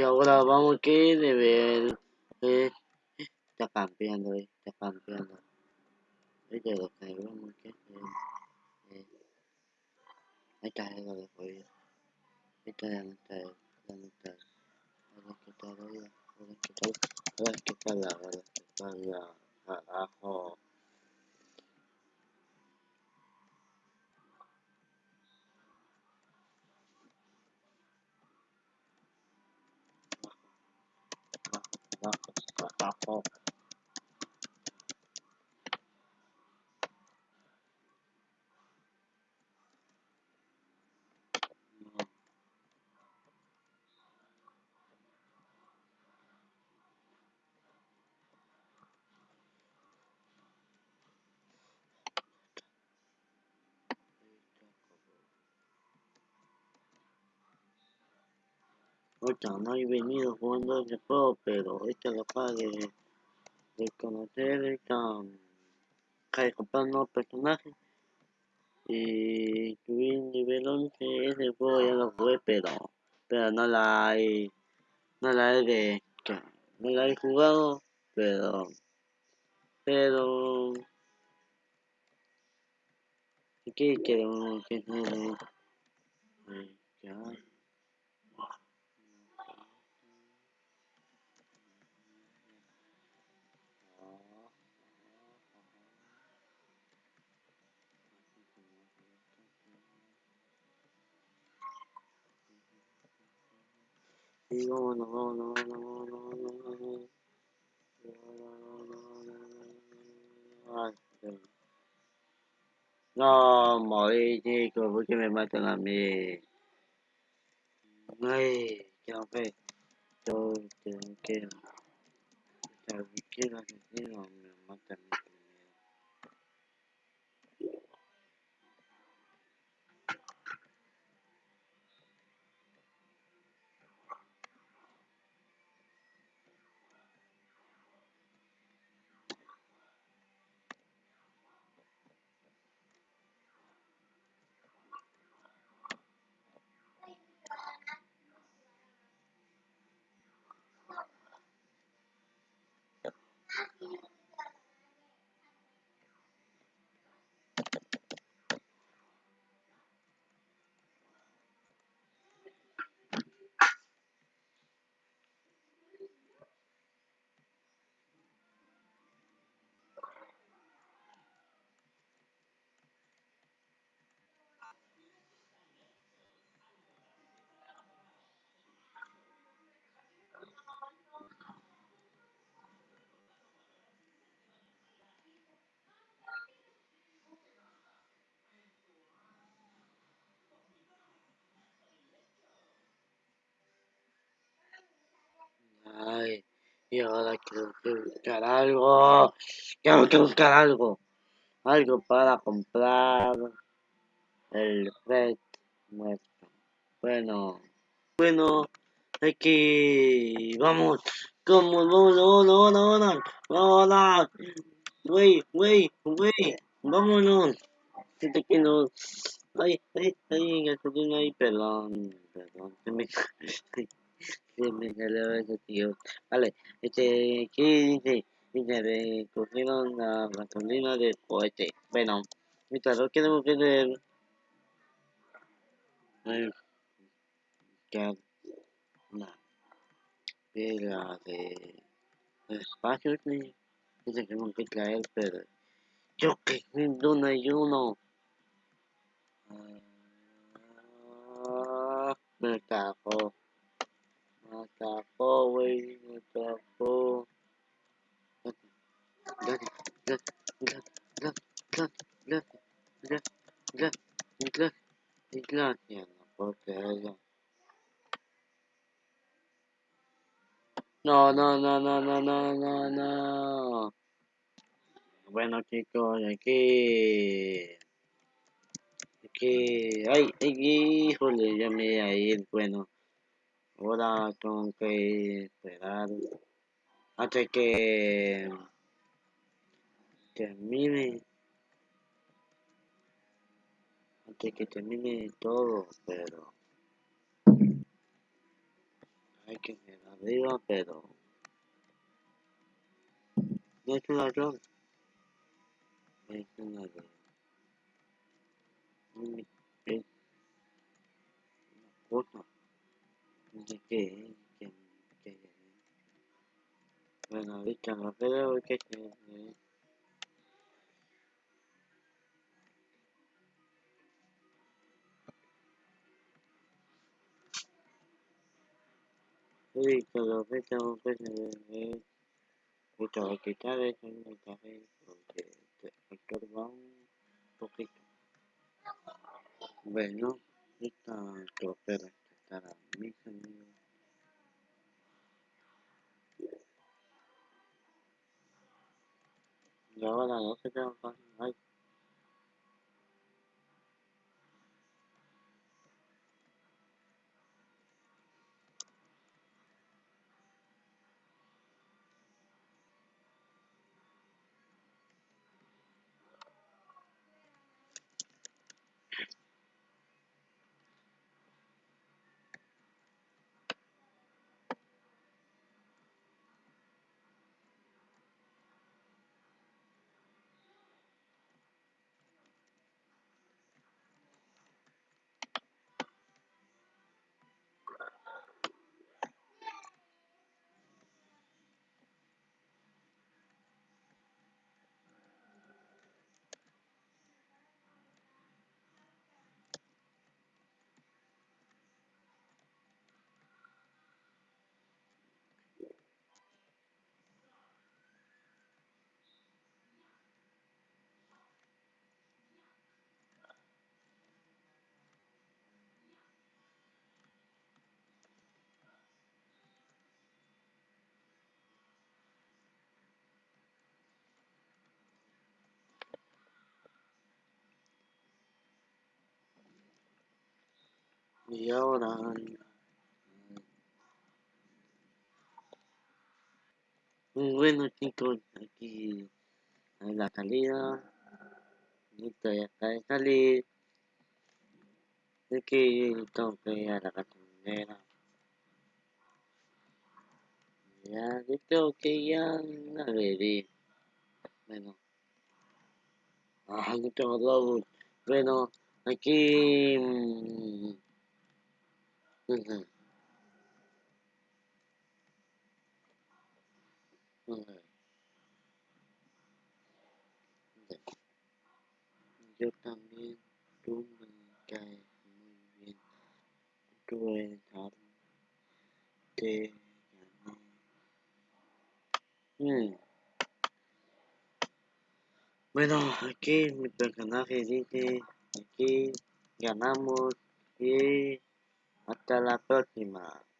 Y ahora vamos que de ver. Eh, está campeando, eh, está campeando. Este lo que vamos que. Eh, eh. Ahí está, ahí lo dejo ir. Esta ya no está, ya no está. Ahora que está, ahora, ahora que está, ahora que está ahora que está la, abajo. Nak. Ahorita no he venido jugando ese juego, pero ahorita capaz de, conocer, ahorita de comprar nuevos personajes. Y subir nivel 11, ese juego ya lo jugué, pero, pero no la hay, no la he de, no la he jugado, pero, pero, ¿qué quiero? ¿Qué quiero? Ya. Y vámonos, vámonos, vámonos, vámonos, vámonos. Ay, Dios. No, morí, chicos, ¿por qué me matan a mí? Ay, qué fe. Yo tengo que... ¿Sabes qué? Y ahora quiero buscar algo. Tengo que buscar algo. Algo para comprar el red nuestro. Bueno, bueno, aquí vamos. Como no, no, no, no, no, no, no. Wey, wey, wey, vámonos. Ay, ay, ay, ahí, perdón, perdón. Se me, se me salió ese tío. Vale, este, ¿qué dice? Dice, recogieron la gasolina del cohete. Bueno, mientras lo. Eh, que la de la de espacio que dice que traer, pero yo que no hay uno. Ah, me cagó. Güey. Gracias, gracias, no. No, no, no, no, no, no, no, no. Bueno chicos, aquí... Aquí... Ay, ay, híjole, ya me iba a ir, bueno. Ahora tengo que esperar hasta que termine. Hasta que termine todo, pero... hay que ir arriba, pero... No es un ladrón. Es un ladrón. Es una cosa. Es. Que, que, bueno, ahorita no creo que se... Sí, pero que tengo que se... Mucho que quitar ese mensaje porque te estorba un poquito. Bueno, esta tropera que estará mis amigos. Y no va a Y ahora... Bueno chicos, aquí en la salida. Listo, ya está de salir. Aquí tengo que ir a la gasolinera. Ya, yo que ir a una bebé. Bueno. Ah, no tengo. Bueno, aquí... Mmm, Yo también, tú me caes muy bien. Tú eres algo. Te gané. Mm. Bueno, aquí mi personaje dice, aquí ganamos y hasta la próxima.